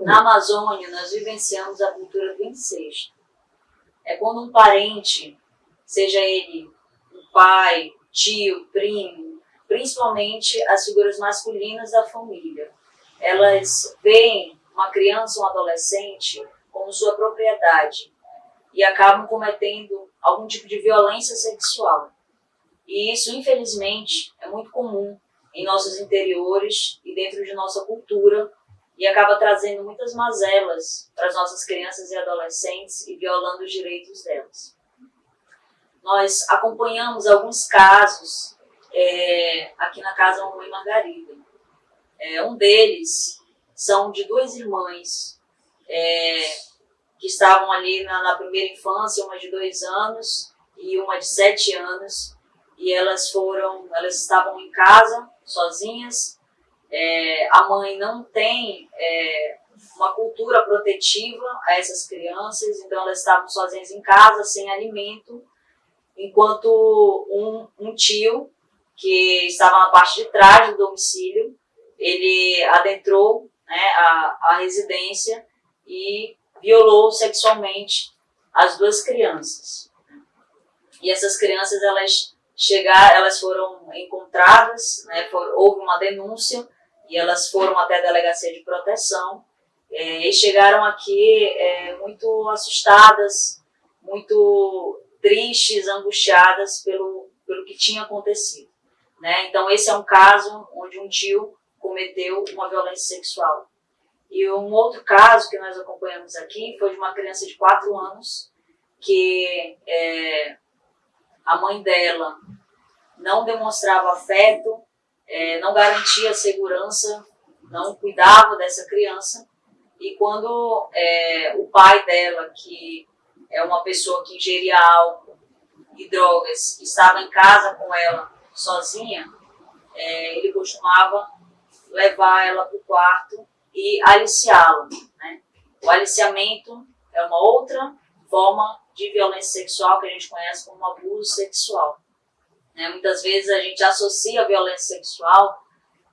Na Amazônia, nós vivenciamos a cultura do incesto. É quando um parente, seja ele um pai, tio, primo, principalmente as figuras masculinas da família, elas veem uma criança um adolescente como sua propriedade e acabam cometendo algum tipo de violência sexual. E isso, infelizmente, é muito comum em nossos interiores e dentro de nossa cultura e acaba trazendo muitas mazelas para as nossas crianças e adolescentes e violando os direitos delas. Nós acompanhamos alguns casos é, aqui na Casa Mamãe Margarida. É, um deles são de duas irmãs é, que estavam ali na, na primeira infância, uma de dois anos e uma de sete anos, e elas foram, elas estavam em casa, sozinhas, é, a mãe não tem é, uma cultura protetiva a essas crianças, então elas estavam sozinhas em casa, sem alimento, enquanto um, um tio, que estava na parte de trás do domicílio, ele adentrou né, a, a residência e violou sexualmente as duas crianças. E essas crianças, elas chegar, elas foram encontradas, né, for, houve uma denúncia e elas foram até a delegacia de proteção é, e chegaram aqui é, muito assustadas, muito tristes, angustiadas pelo, pelo que tinha acontecido. Né? Então esse é um caso onde um tio cometeu uma violência sexual. E um outro caso que nós acompanhamos aqui foi de uma criança de 4 anos que é, a mãe dela não demonstrava afeto, é, não garantia segurança, não cuidava dessa criança. E quando é, o pai dela, que é uma pessoa que ingeria álcool e drogas, estava em casa com ela sozinha, é, ele costumava levar ela para o quarto e aliciá-la. Né? O aliciamento é uma outra forma de violência sexual que a gente conhece como abuso sexual. Né? Muitas vezes a gente associa a violência sexual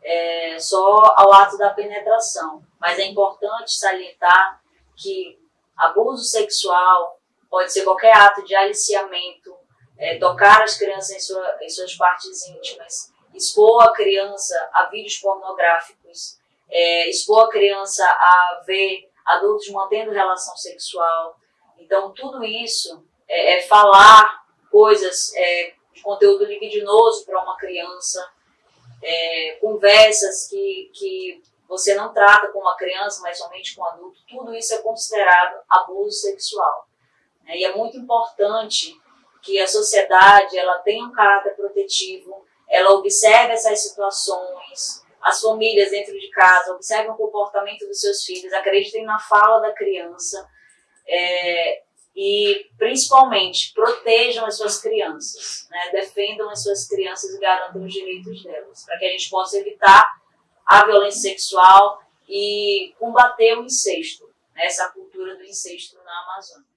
é, só ao ato da penetração, mas é importante salientar que abuso sexual pode ser qualquer ato de aliciamento, é, tocar as crianças em, sua, em suas partes íntimas, expor a criança a vídeos pornográficos, é, expor a criança a ver adultos mantendo relação sexual, então, tudo isso é, é falar coisas é, conteúdo libidinoso para uma criança, é, conversas que, que você não trata com uma criança, mas somente com um adulto, tudo isso é considerado abuso sexual. Né? E é muito importante que a sociedade ela tenha um caráter protetivo, ela observe essas situações, as famílias dentro de casa observem o comportamento dos seus filhos, acreditem na fala da criança, é, e, principalmente, protejam as suas crianças, né? defendam as suas crianças e garantam os direitos delas, para que a gente possa evitar a violência sexual e combater o incesto, né? essa cultura do incesto na Amazônia.